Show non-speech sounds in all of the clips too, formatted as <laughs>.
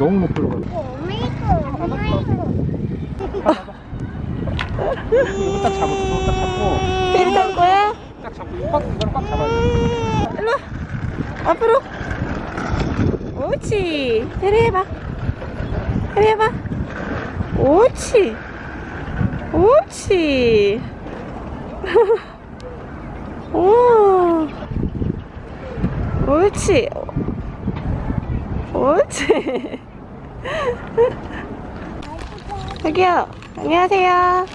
너무 못 오메이고 이거 딱 잡아 이거 딱 잡고 탈 거야? 딱 잡고 꽉 이거를 꽉 잡아야 돼. 일로 와. 앞으로. 옳지. 베리 해봐. 베리 해봐. 옳지. 옳지. <laughs> 오. 옳지. 옳지 <laughs> 저기요 안녕하세요.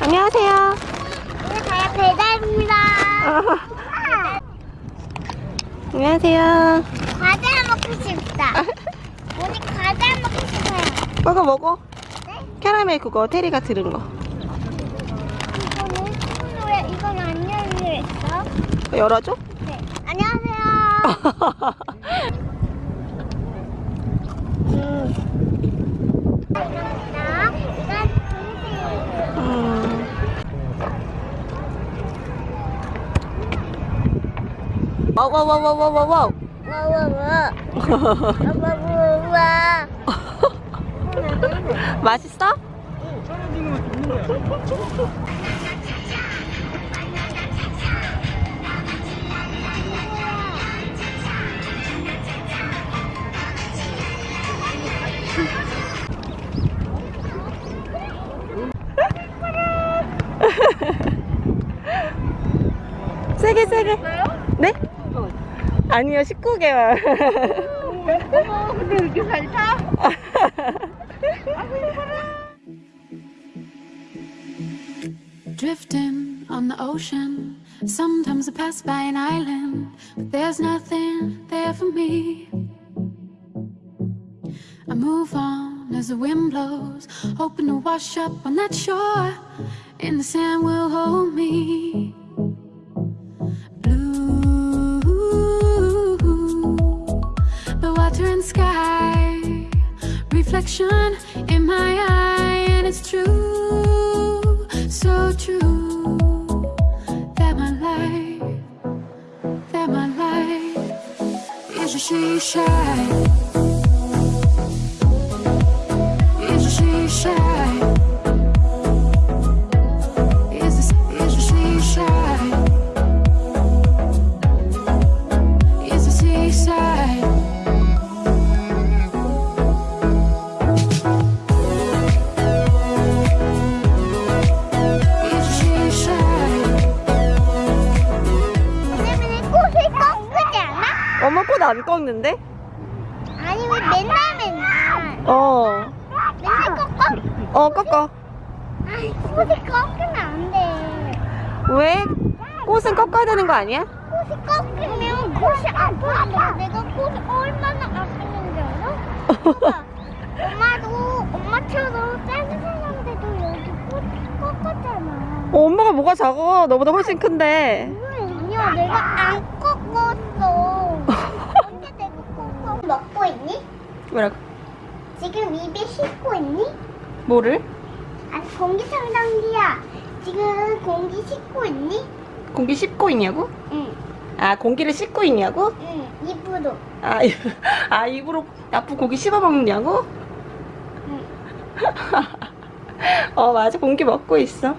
안녕하세요. 오늘 가야 배달입니다. 안녕하세요. 과자 먹고 싶다. 오늘 과자 먹고 싶어요. 먹어 먹어? 네? 캐러멜 그거 테리가 들은 거. 이거는 왜 이건 안 열려 있어? 열어줘? 네. 안녕하세요 <laughs> 감사합니다 이건 동생 음. 와와와와와와와 와와와 와와와 맛있어? 세게 세게 네? 아니요 19개월 근데 이렇게 잘 타? Drifting on the ocean. Sometimes I pass by an island, but there's nothing there for me. I move on as the wind blows, hoping to wash up on that shore, and the sand will hold me. Water and sky, reflection in my eye, and it's true, so true that my life, that my life is a she shine. Is a she shine. 꽃안 꺾는데? 아니 왜 맨날 맨날 어. 맨날 꺾어? 어 꺾어 아이 꽃을 꺾으면 안돼 왜? 꽃은 꺾어야 되는 거 아니야? 꽃이 꺾이면 꽃이 아프는데 내가 꽃이 얼마나 아프는지 알아? <laughs> 엄마도 엄마처럼 작은 사람들도 여기 꽃 꺾었잖아 어, 엄마가 뭐가 작아 너보다 훨씬 큰데 아니야 내가 안 꺾었어 언제 내가 꺾어 먹고 있니? 뭐라고? 지금 입에 씻고 있니? 뭐를? 아니 공기 청정기야 지금 공기 씻고 있니? 공기 씹고 있냐고? 응, 아 공기를 씹고 있냐고? 응 입으로 아, <laughs> 입- 아 입으로 나쁜 고기 씹어 먹느냐고? 응. <laughs> 어 맞아 공기 먹고 있어